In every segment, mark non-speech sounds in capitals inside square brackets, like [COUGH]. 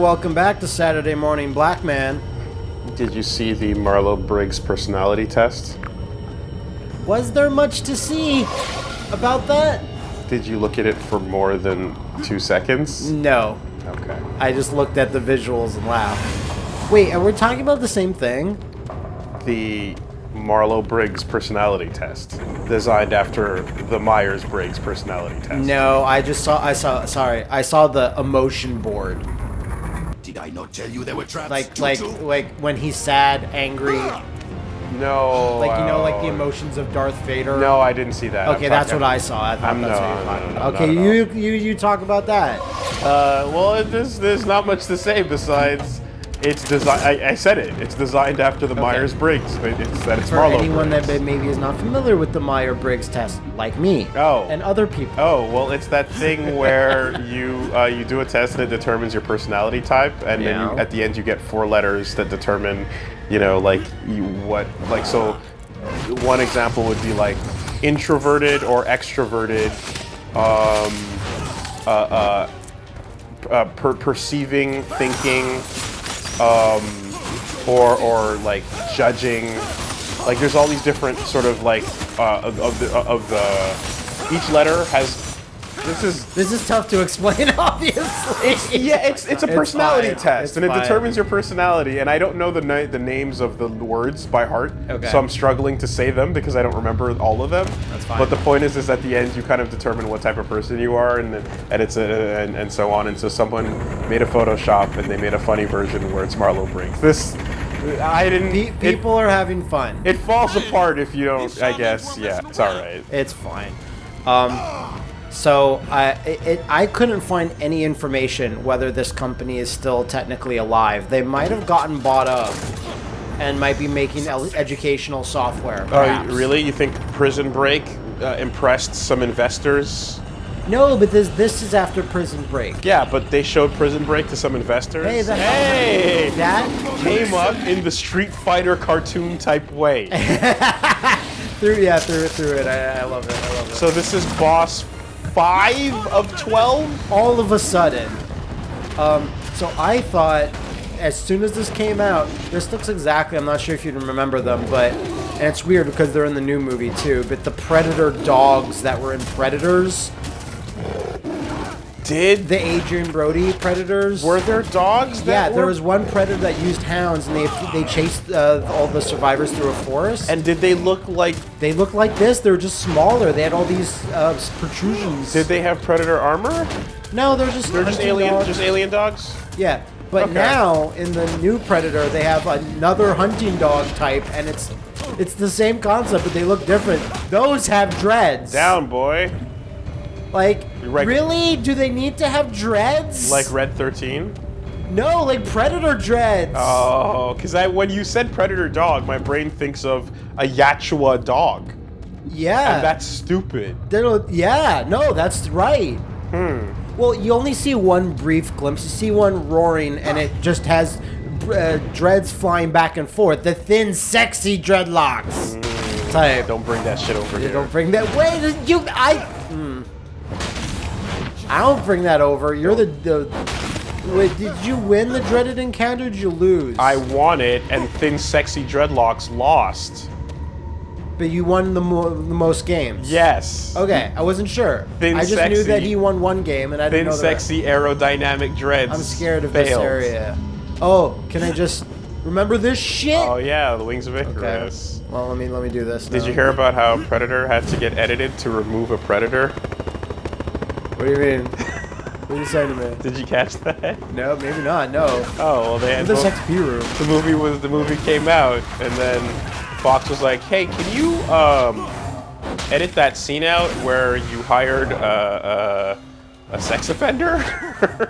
Welcome back to Saturday Morning Black Man. Did you see the Marlow Briggs personality test? Was there much to see about that? Did you look at it for more than two seconds? No. Okay. I just looked at the visuals and laughed. Wait, are we talking about the same thing? The Marlow Briggs personality test, designed after the Myers Briggs personality test. No, I just saw. I saw. Sorry, I saw the emotion board. Did I not tell you there were traps? Like, like, Tutu? like when he's sad, angry, No. like you know, like the uh, emotions of Darth Vader. No, I didn't see that. I'm Okay, that's talking- what I saw. I thought I'm- that's no, what you're no, talking no, about. Okay, you you you talk about that. Uh, well, there's there's not much to say besides it's designed. I, I said it. It's designed after the Myers Briggs. It's that it's For Marlow anyone Briggs. that maybe is not familiar with the Meyer Briggs test, like me, Oh. and other people. Oh well, it's that thing [LAUGHS] where you uh, you do a test and it determines your personality type, and then you, at the end you get four letters that determine, you know, like you, what like so. One example would be like introverted or extroverted, um, uh, uh, uh, per- perceiving, thinking, um, or or like judging. Like there's all these different sort of like uh, of, of the of the each letter has. This is This is tough to explain, [LAUGHS] obviously. yeah, it's it's a personality fine. test, It's and it fine. determines your personality. And I don't know the na- the names of the words by heart, Okay. so I'm struggling to say them because I don't remember all of them. That's fine. But the point is, is at the end you kind of determine what type of person you are, and and it's a, and, and so on. And so someone made a Photoshop and they made a funny version where it's Marlow Briggs. This I didn't. Pe- it- people are having fun. It, falls apart if you don't. I guess. Yeah, it's all right. It's fine. Um, so I it, it, I couldn't find any information whether this company is still technically alive. They might have gotten bought up and might be making el- educational software. Oh, really? You think Prison Break uh, impressed some investors? No, but this this is after Prison Break. Yeah, but they showed Prison Break to some investors. Hey, that- hey, That came up in the Street Fighter cartoon type way. [LAUGHS] through yeah through it through it. I, I love it. I love it. so this is boss five of twelve. all of a sudden. Um, so I thought, as soon as this came out, this looks exactly. I'm not sure if you remember them, but and it's weird because they're in the new movie too. But the Predator dogs that were in Predators, Did the Adrien Brody Predators. were there dogs? That yeah, there were- was one predator that used hounds, and they they chased uh, all the survivors through a forest. And did they look like? they looked like this. They were just smaller. They had all these uh, protrusions. Did they have predator armor? no, they're just They're just alien, dogs. just alien dogs. Yeah, but Okay. now in the new Predator, they have another hunting dog type, and it's it's the same concept, but they look different. Those have dreads. Down, boy. Like, really? Do they need to have dreads? Like Red Thirteen. no, like Predator dreads. Oh, because I when you said predator dog, my brain thinks of a Yachua dog, yeah. and that's stupid. They don't- yeah, no, that's right. Hmm. Well, you only see one brief glimpse. You see one roaring, and it just has uh, dreads flying back and forth. The thin, sexy dreadlocks type. Don't bring that shit over You here. don't bring that. Wait, you. I. I don't bring that over. You're the. the wait, did you win the dreaded encounter? Or did you lose? I won it, and thin, sexy dreadlocks lost. But you won the, mo- the most games. Yes. Okay, I wasn't sure. Thin, I just knew that he won one game, and I didn't Thin, know rest. sexy, aerodynamic dreads. I'm scared of this area. Oh, can I just remember this shit? Oh yeah, the wings of okay. Icarus. Well, let me let me do this. Did you hear about how Predator had to get edited to remove a predator? What do you mean? [LAUGHS] what are you saying to me? Did you catch that? No, maybe not. No. Oh well, they had both- XP room. the movie was the movie came out, and then Fox was like, "Hey, can you um, edit that scene out where you hired uh, uh, a sex offender?"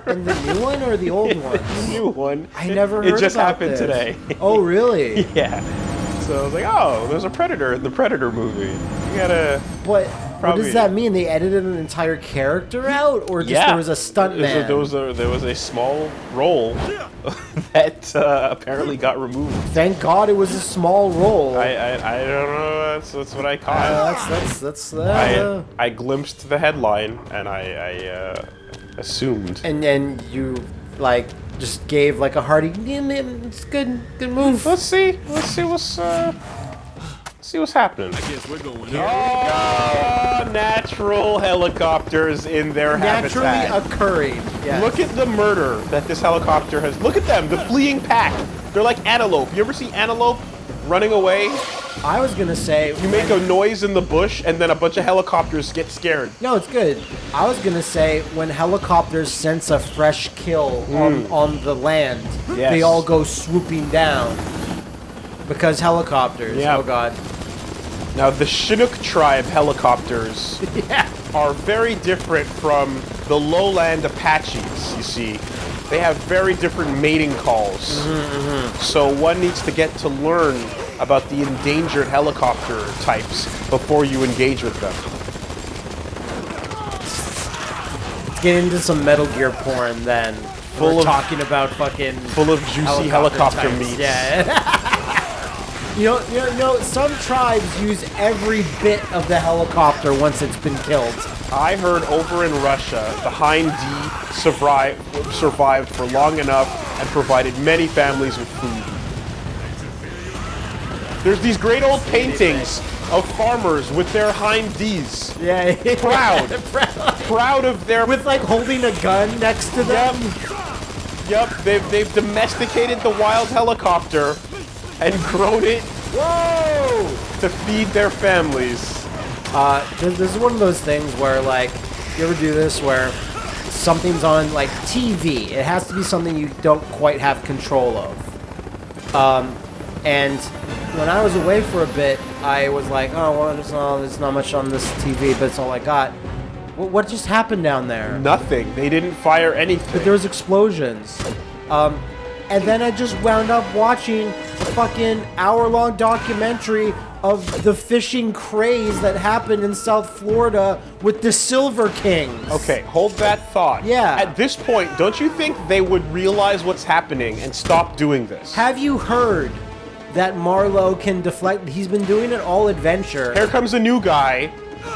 In the new one or the [LAUGHS] old one? the new one. I never heard It just happened this. today. Oh, really? [LAUGHS] yeah. So I was like, "Oh, there's a Predator in the Predator movie. You gotta." But what does that mean? They edited an entire character out, or just yeah. there was a stunt man? There was a, there was a small role [LAUGHS] that uh, apparently got removed. Thank God it was a small role. I I, I don't know. That's, that's what I caught. Uh, that's that's that's I, uh, I glimpsed the headline and I, I uh, assumed. and then you like just gave like a hearty. "Yeah, man, It's good, good move. Let's see. Let's see what's uh. See what's happening. I guess we're going here. Oh, natural helicopters in their habitat. Naturally habitat. occurring. Yeah. Look at the murder that this helicopter has. Look at them, the fleeing pack. They're like antelope. You ever see antelope running away? I was gonna say You make a noise in the bush, and then a bunch of helicopters get scared. No, it's good. I was gonna say when helicopters sense a fresh kill on, on the land, Hmm. Yes. they all go swooping down. Because helicopters. Yeah. Oh god. Now, the Chinook tribe helicopters [LAUGHS] Yeah. are very different from the lowland Apaches, you see. They have very different mating calls. Mm-hmm, mm-hmm. So one needs to get to learn about the endangered helicopter types before you engage with them. Let's Get into some Metal Gear porn then. Full We're of- talking about fucking Full of juicy helicopter, types. meats. Yeah. [LAUGHS] you, know, you know, you know, some tribes use every bit of the helicopter once it's been killed. I heard over in Russia, the Hind D survived, survived for long enough and provided many families with food. There's these great old paintings of farmers with their Hind Ds, [LAUGHS] Yeah. Proud. [LAUGHS] Proud. proud of their With like holding a gun next to them. Yep, they've, they've domesticated the wild helicopter and grown it Whoa! to feed their families. Uh, this, this is one of those things where, like, you ever do this where something's on, like, TV. It has to be something you don't quite have control of. Um, and when I was away for a bit, I was like, oh, well, there's not, there's not much on this TV, but it's all I got. What, what just happened down there? Nothing. They didn't fire anything. But there was explosions. Um, and then I just wound up watching a fucking hour-long documentary of the fishing craze that happened in South Florida with the Silver Kings. Okay, hold that thought. Yeah. At this point, don't you think they would realize what's happening and stop doing this? Have you heard that Marlow can deflect? He's been doing it all adventure. Here comes a new guy.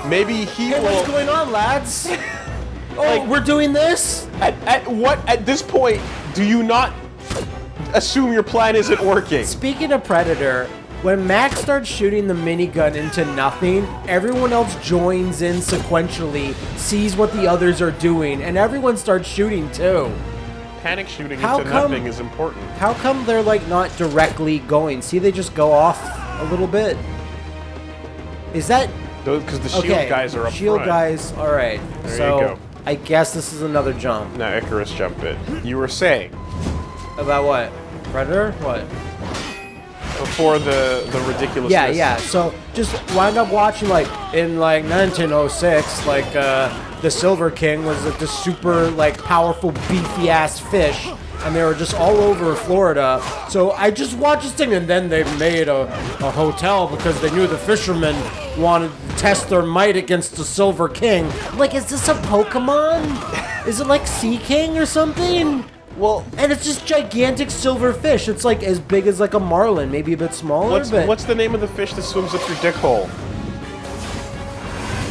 Maybe he Hey, what's going on, lads? [LAUGHS] oh, Like- we're doing this? At, at what? At this point, do you not assume your plan isn't working? Speaking of Predator, when Max starts shooting the minigun into nothing, everyone else joins in sequentially, sees what the others are doing, and everyone starts shooting too. Panic shooting How into come- nothing is important. How come they're like not directly going? See, they just go off a little bit. Is that Because the shield okay? guys are up Shield front. guys, all right. There you so go. I guess this is another jump. Now Icarus jump it. You were saying About what? Predator? What? before the the ridiculousness. Yeah, yeah. So just wind up watching like in like 1906, like uh, the Silver King was like, this super like powerful beefy ass fish, and they were just all over Florida. So I just watched this thing, and then they made a, a hotel because they knew the fishermen wanted to test their might against the Silver King. Like, is this a Pokemon? Is it like Sea King or something? Well, And it's just gigantic silver fish. It's like as big as like a marlin, maybe a bit smaller. what's but what's the name of the fish that swims up your dick hole?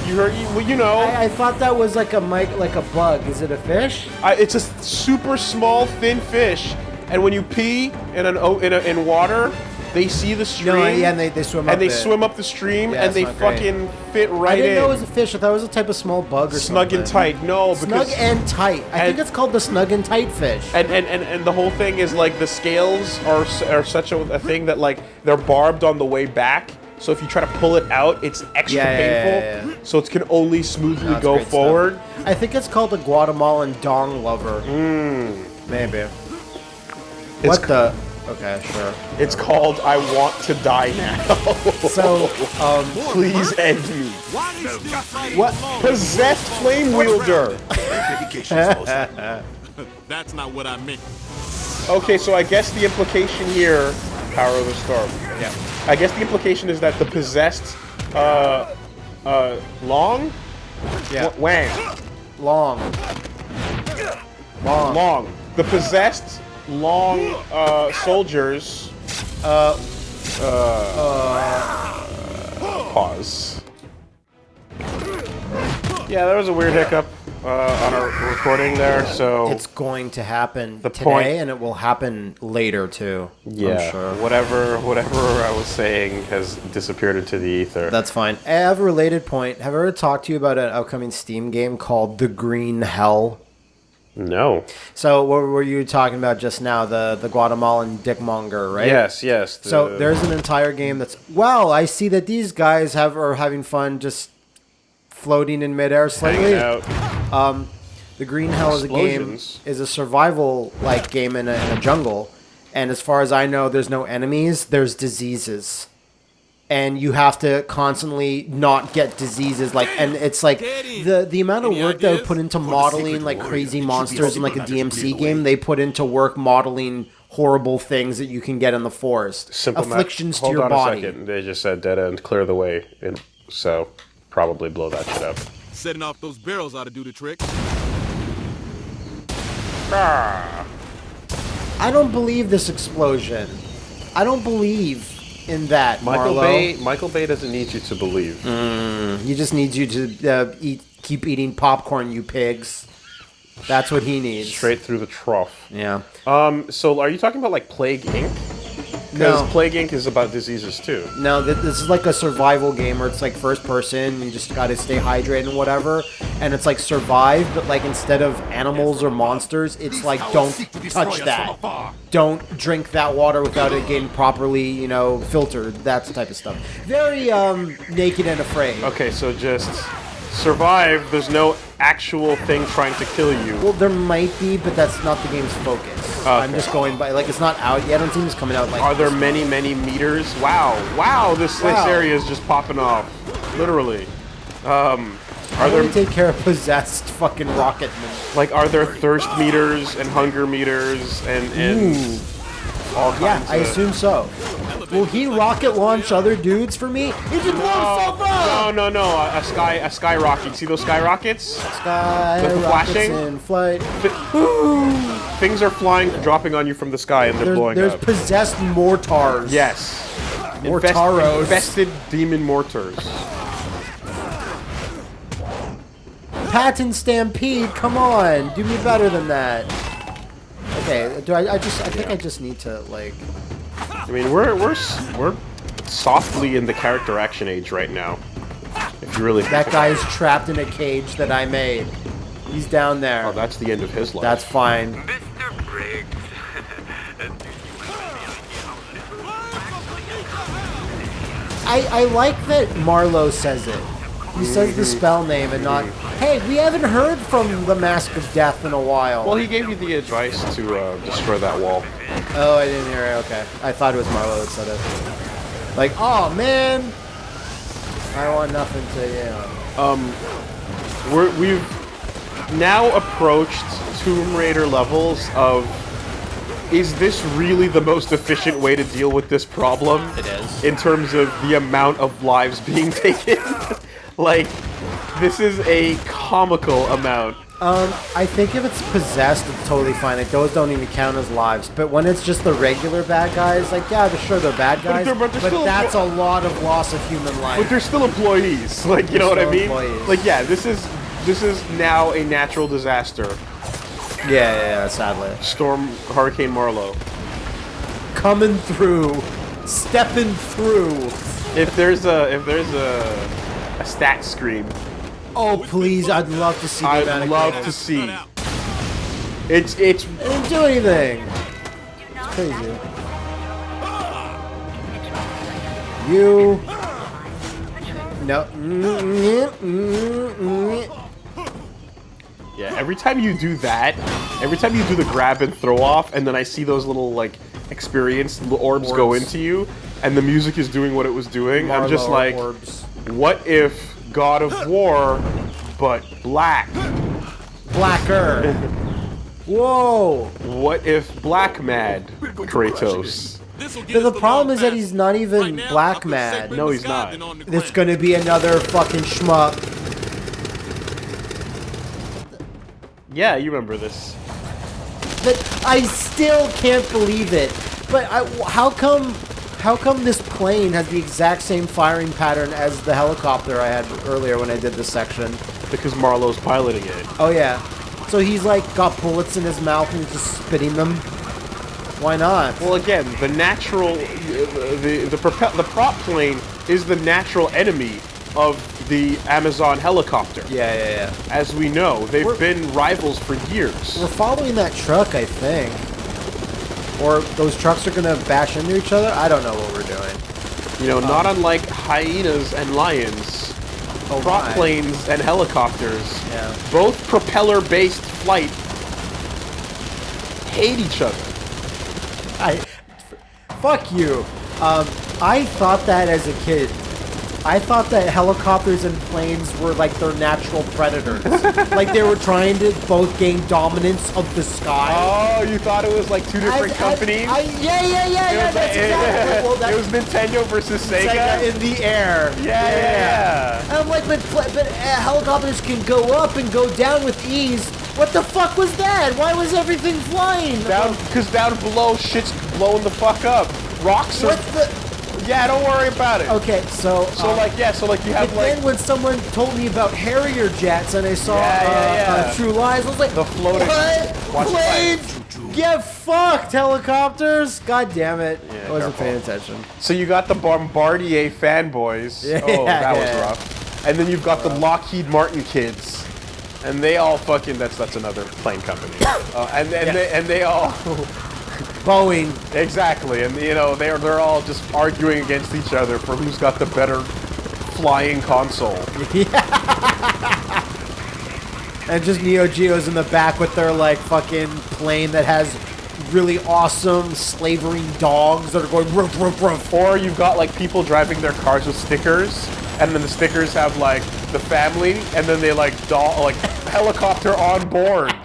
You heard? You, well, you know, I, I thought that was like a mic, like a bug. Is it a fish? I, it's a super small, thin fish, and when you pee in an o- in, a, in water, they see the stream. No, yeah, and they, they swim up and they it. swim up the stream, Yeah, and they fucking great. right in. I didn't in. know it was a fish. I thought it was a type of small bug or Snug something. Snug and tight. No, but Snug and tight. I think it's called the snug and tight fish. and, and, and, and the whole thing is like the scales are are such a, a thing that like they're barbed on the way back. So if you try to pull it out, it's extra Yeah, painful. yeah, yeah. So it can only smoothly No, go great stuff. forward. I think it's called the Guatemalan dong lover. Mmm. Maybe. It's what the? Okay, sure. It's called "I Want to Die Now." So, [LAUGHS] um, Please end me. Why they still fighting What possessed flame wielder? [LAUGHS] That's not what I meant. Okay, so I guess the implication here, power of the storm. yeah. I guess the implication is that the possessed, uh, uh, long, Yeah. W- Wang, Long. Long. long, the possessed long uh, soldiers. Uh, uh, pause. Yeah, that was a weird hiccup. uh, on our recording there, so It's going to happen The today, point- and it will happen later too. yeah, I'm sure. whatever whatever I was saying has disappeared into the ether. That's fine. I have a related point. Have I ever talked to you about an upcoming Steam game called The Green Hell? No. So what were you talking about just now? The the Guatemalan dickmonger, right? Yes, yes. the- So there's an entire game that's well. I see that these guys have are having fun just floating in midair slightly. out. Um, the Green Hell is a game is a survival like game in a, in a jungle, and as far as I know, there's no enemies. There's diseases, and you have to constantly not get diseases. Like, and it's like the the amount of Any work that ideas? put into modeling like warrior, crazy it should be monsters in like a secret, not just DMC game. They put into work modeling horrible things that you can get in the forest, Simple ma- afflictions to Hold your on body. a second. They just said dead end, clear the way, and so probably blow that shit up. Setting off those barrels ought to do the trick. ah. I don't believe this explosion. I don't believe in that, Michael Marlow. Bay. Michael Bay doesn't need you to believe. He just needs you to uh, eat, keep eating popcorn, you pigs. That's what he needs. Straight through the trough. Yeah. Um. So, are you talking about like Plague Inc? Because No. Plague Inc is about diseases too. No, this is like a survival game where it's like first person. You just got to stay hydrated and whatever. And it's like survive, but like instead of animals or monsters, it's like don't touch that. Don't drink that water without it getting properly, you know, filtered. That type of stuff. Very um naked and afraid. Okay, so just survive. There's no actual thing trying to kill you. Well, there might be, but that's not the game's focus. I'm just going by like it's not out yet. I don't think it's coming out like. Are there many, many meters? Wow, wow! This this area is just popping off, literally. Um, are there take care of possessed fucking rocketmen? like are there thirst meters and hunger meters and and all kinds? Yeah, I of, assume so. Will he rocket launch other dudes for me? He just blew himself No, up! no, no, no! A, a sky, a sky rocket. See those sky rockets? Sky The rockets flashing? in flight. Things are flying, dropping on you from the sky, and they're There's, blowing there's up. There's possessed mortars. yes. Mortaros. infested demon mortars. Patton Stampede, come on, do me better than that. Okay, do I? I just, I think I just need to like. I mean, we're we're we're softly in the character action age right now. If you really That guy is trapped in a cage that I made. He's down there. Oh, that's the end of his life. That's fine. Mr. Briggs. [LAUGHS] I, I like that Marlow says it. He says the spell name and not, hey, we haven't heard from the Mask of Death in a while. well, he gave you the advice to uh, destroy that wall. Oh, I didn't hear it. Okay. I thought it was Marlow that said it. Like, oh, man. I want nothing to, you um, know. We're, we've now approached Tomb Raider levels of. Is this really the most efficient way to deal with this problem? It is. In terms of the amount of lives being [LAUGHS] taken? like, this is a comical amount. Um, I think if it's possessed, it's totally fine. Like, those don't even count as lives. But when it's just the regular bad guys, like, yeah, they're sure they're bad guys. they're- but But, they're still- that's a lot of loss of human life. But they're still employees. [LAUGHS] Like, you know what I mean? employees. Like, yeah, this is this is now a natural disaster. yeah, yeah, yeah, sadly. Storm Hurricane Marlow. Coming through. Stepping through. If there's a if there's a a stat screen, Oh, please, I'd love to see the I'd amount love to see. It's it's I didn't do anything. It's crazy. You. No. yeah. Every time you do that, every time you do the grab and throw off, and then I see those little like experienced little orbs, go into you, and the music is doing what it was doing. I'm just like, orbs. what if God of War, but black? Blacker. Whoa. What if Black Mad Kratos? The, problem is that he's not even Right now, black mad. No, he's not. It's gonna be another fucking schmuck. Yeah, you remember this. But I still can't believe it. But I, how come? How come this plane has the exact same firing pattern as the helicopter I had earlier when I did this section? because Marlow's piloting it. Oh yeah. So he's like got bullets in his mouth and he's just spitting them. Why not? Well, again, the natural, the the propel, the prop plane is the natural enemy of the Amazon helicopter. yeah, yeah, yeah. As we know, they've We're- been rivals for years. We're following that truck, I think. Or those trucks are gonna bash into each other. I don't know what we're doing. You know, not unlike hyenas and lions, Oh prop my. planes and helicopters, Yeah. both propeller-based flight, hate each other. I, fuck you. Um, I thought that as a kid. I thought that helicopters and planes were like their natural predators. [LAUGHS] like they were trying to both gain dominance of the sky. Oh, you thought it was like two different I- I- companies? I, yeah, yeah, yeah, It yeah. was That's like- exactly. [LAUGHS] Well, it was Nintendo versus Sega. Sega in the air. yeah, yeah, yeah. And I'm like, but, but uh, helicopters can go up and go down with ease. What the fuck was that? Why was everything flying? Down, because down below, shit's blowing the fuck up. Rocks are. What the? Yeah, don't worry about it. Okay, so So um, like, yeah, so like you But have like then when someone told me about Harrier jets and I saw Yeah, yeah, uh, yeah. Uh, True Lies, I was like, The floating- What? Planes? Get fucked, helicopters! God damn it. I wasn't paying attention. So you got the Bombardier fanboys. [LAUGHS] Yeah, oh, that was rough. And then you've got the Lockheed Martin kids, and they all fucking. That's that's another plane company. [COUGHS] uh, and and Yeah. they and they all [LAUGHS] Boeing. exactly, and you know they're they're all just arguing against each other for who's got the better flying console. [LAUGHS] And just Neo Geos in the back with their like fucking plane that has really awesome slavering dogs that are going roof, roof, roof. Or you've got like people driving their cars with stickers, and then the stickers have like the family, and then they like doll like helicopter on board.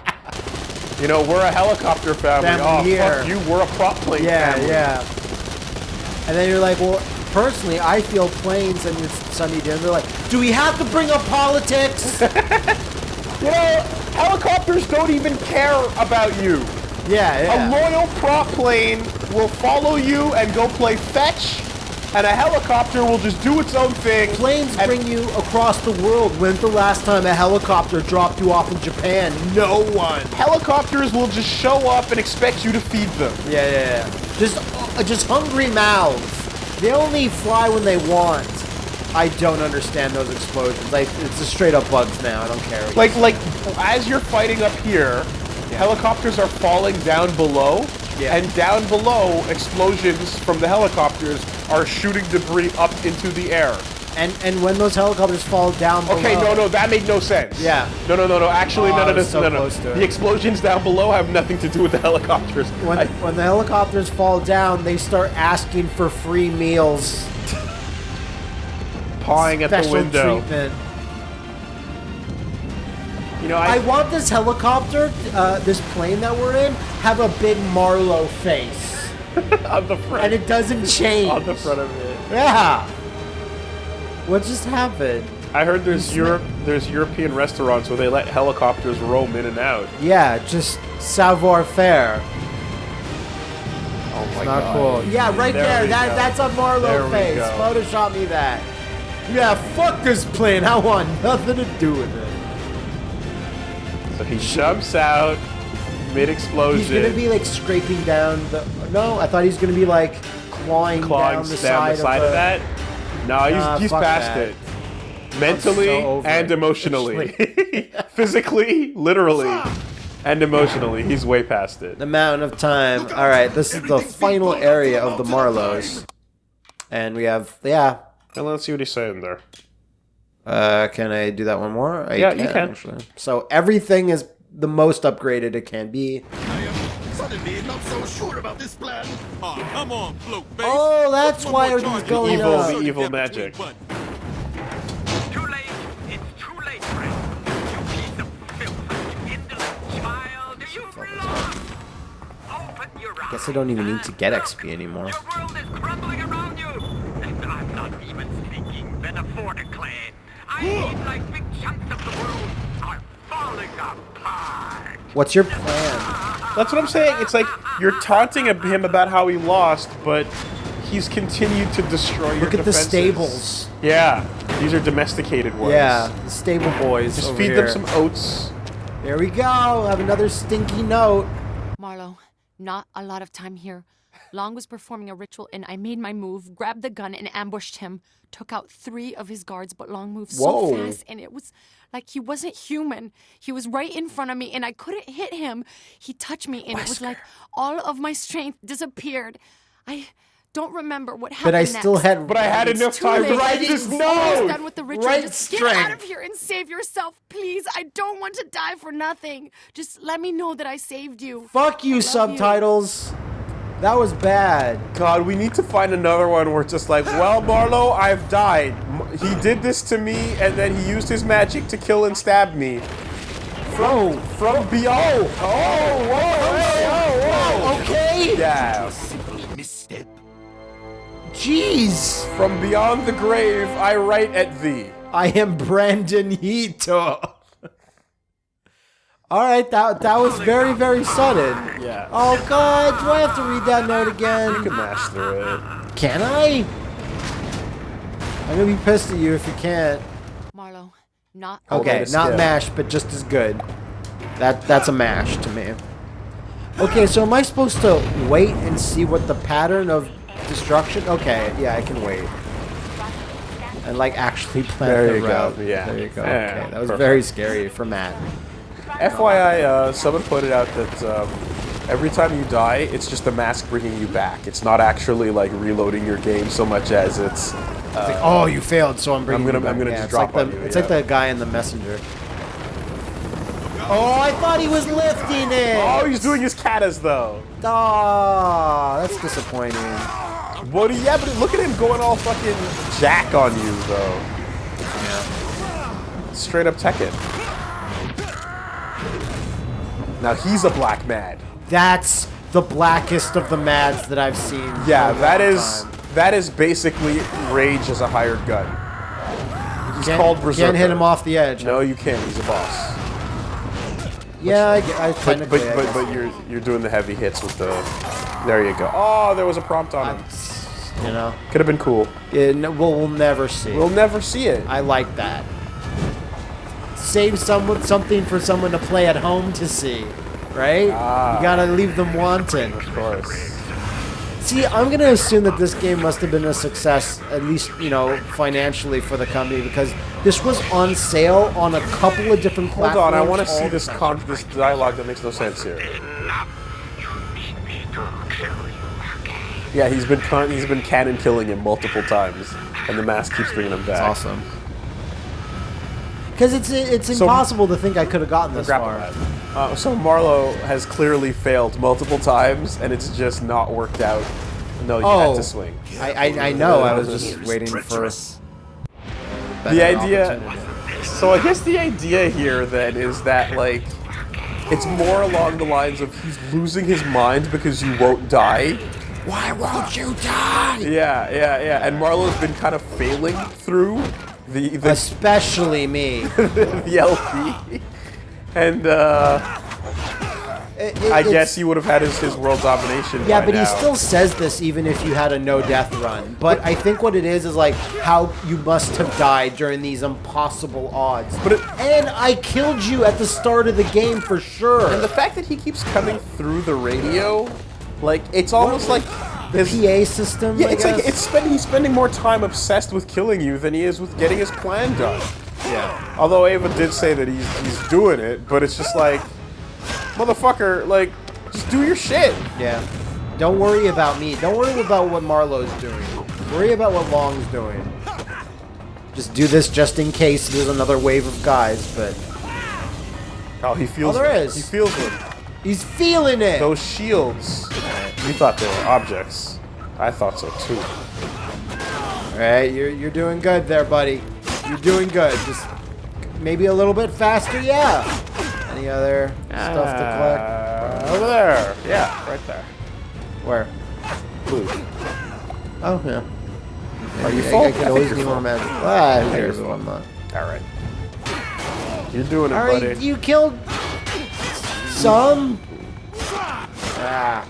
You know, we're a helicopter family. Family oh, here. fuck you, we're a prop plane Yeah, family. yeah. yeah. And then you're like, well, personally, I feel planes and it's sunny day. And they're like, do we have to bring up politics? [LAUGHS] You know, helicopters don't even care about you. yeah, yeah. A loyal prop plane will follow you and go play fetch, and a helicopter will just do its own thing. Planes bring you across the world. When's the last time a helicopter dropped you off in Japan? No one. Helicopters will just show up and expect you to feed them. Yeah, yeah, yeah. Just, uh, just hungry mouths. They only fly when they want. I don't understand those explosions. Like, it's just straight up bugs now. I don't care. Like, like as you're fighting up here, helicopters are falling down below, Yeah. and down below, explosions from the helicopters are shooting debris up into the air. and and when those helicopters fall down Okay, no, no, that made no sense. Yeah. No, no, no, no. Actually, Oh, no, I no, no, so no, no. close to it. The explosions down below have nothing to do with the helicopters. When, I- when the helicopters fall down, they start asking for free meals. pawing at the window. treatment. You know, I I, want this helicopter, uh, this plane that we're in, have a big Marlow face, [LAUGHS] on the front, and it doesn't change. on the front of it. Yeah. What just happened? I heard there's Europe, there's European restaurants where they let helicopters roam in and out. Yeah, just savoir faire. Oh my Not god. cool. Yeah, right There there. That go. that's a Marlow face. go. Photoshop me that. Yeah, fuck this plane. I want nothing to do with it. So he jumps out mid explosion. He's gonna be like scraping down the. No, I thought he was gonna be like clawing, clawing down the down side, the side of, of, the, that. No, he's, Nah, he's fuck past that. it. Mentally so and it. emotionally. [LAUGHS] Physically, literally, and emotionally, he's way past it. The mountain of time. All right, this is the final area of the Marlows, and we have yeah. And let's see what he's saying there. Uh, can I do that one more? I Yeah, you can. Actually. So everything is the most upgraded it can be. I am suddenly not so sure about this plan. Oh, come on, float, face. Oh, that's One why more everything's charge. going Evil- up. the evil magic. Too late. It's too late, friend. You piece of filth. You indolent child. You've lost. Open your eyes. Guess I don't even need to get and XP anymore. Your world is crumbling around you. And I'm not even speaking metaphorically. I mean like big chunks of the world are falling apart. What's your plan? That's what I'm saying. It's like you're taunting him about how he lost, but he's continued to destroy your Look at the stables. Yeah. These are domesticated ones. Yeah, the stable boys. Just over feed here. them some oats. There we go. Have another stinky note. Marlow, not a lot of time here. Long was performing a ritual and I made my move, grabbed the gun and ambushed him. Took out three of his guards, but Long moved so Whoa. fast and it was like he wasn't human. He was right in front of me and I couldn't hit him. He touched me and it was like all of my strength disappeared. I don't remember what happened But I still next. had. But I had enough time to late. write It's this almost note. done with the ritual. Right Just get out of here and save yourself, please. I don't want to die for nothing. Just let me know that I saved you. Fuck you, I love subtitles. That was bad. God, we need to find another one where it's just like, well, Marlow, I've died. He did this to me, and then he used his magic to kill and stab me. From, from beyond. Oh, whoa, hey, oh, whoa. Okay. Yeah. Misstep. Jeez. From beyond the grave, I write at thee. I am Brandon Hito. All right, that that was very very sudden. Yeah. Oh God, do I have to read that note again? You again? can mash through it. Can I? I'm gonna be pissed at you if you can't. Marlow, not Okay, not skip. mash, but just as good. That that's a mash to me. Okay, so am I supposed to wait and see what the pattern of destruction? Okay, yeah, I can wait. And like actually [LAUGHS] plan There the you go, yeah. There you go. Yeah, okay, that was perfect. very scary for Matt. FYI, uh, someone pointed out that um, every time you die, it's just the mask bringing you back. It's not actually like reloading your game so much as it's. It's like, oh, you failed, so I'm bringing. I'm gonna- you back. I'm gonna Yeah, just drop like on the, you, It's yeah. like the guy in the messenger. Oh, I thought he was lifting it. Oh, he's doing his katas though. Aw, that's disappointing. What? do you- Yeah, but look at him going all fucking jack on you though. Yeah. Straight up Tekken. Now he's a black mad. That's the blackest of the mads that I've seen. Yeah, that is time. that is basically Rage as a hired gun. He's Can't- called Berserker. Can't hit him off the edge. No, you can't. He's a boss. Yeah, I, get- I But but I but, but you're you're doing the heavy hits with the. There you go. Oh, there was a prompt on him. you know, Could have been cool. it, no, we'll, we'll never see. We'll never see it. I like that. Save someone something for someone to play at home to see, right? Ah. You gotta leave them wanting. Of course. See, I'm gonna assume that this game must have been a success, at least you know financially for the company, because this was on sale on a couple of different Hold platforms. on, I want to see this con- this dialogue that makes no sense here. Yeah, he's been con- he's been cannon killing him multiple times, and the mask keeps bringing him back. That's awesome. Because it's it's So- impossible to think I could have gotten this Grapple far. Uh, so Marlow has clearly failed multiple times, and it's just not worked out. No, you Oh. had to swing. I, I I know. I was just waiting for treacherous. the idea so i guess the idea here then is that like it's more along the lines of he's losing his mind because you won't die Why won't you die? yeah yeah yeah and marlow's been kind of failing through the the, especially me. [LAUGHS] the lp and uh It- it- i guess he would have had his, his world domination Yeah, but he still says this even if you had a no death run. But I think what it is is like how you must have died during these impossible odds. But it- and I killed you at the start of the game for sure. and the fact that he keeps coming through the radio like it's almost like the his PA system. Yeah, I it's like it's spending he's spending more time obsessed with killing you than he is with getting his plan done. yeah. Although Ava did say that he's he's doing it, but it's just like, motherfucker, like, just do your shit. Yeah. Don't worry about me. Don't worry about what Marlow's doing. Worry about what Long's doing. Just do this just in case there's another wave of guys, but Oh, he feels. Oh, there them. is. He feels it. he's feeling it. Those shields. You thought they were objects. I thought so too. All right, you're you're doing good there, buddy. You're doing good. Just maybe a little bit faster, yeah. Any other stuff to collect? Uh, over there. Yeah, right there. Where? Blue. Oh yeah. Are you I, full? I I could always full. more magic. Ah, who you're cares if. I'm not. All right. You're doing it, All buddy. right, you killed some. Ah,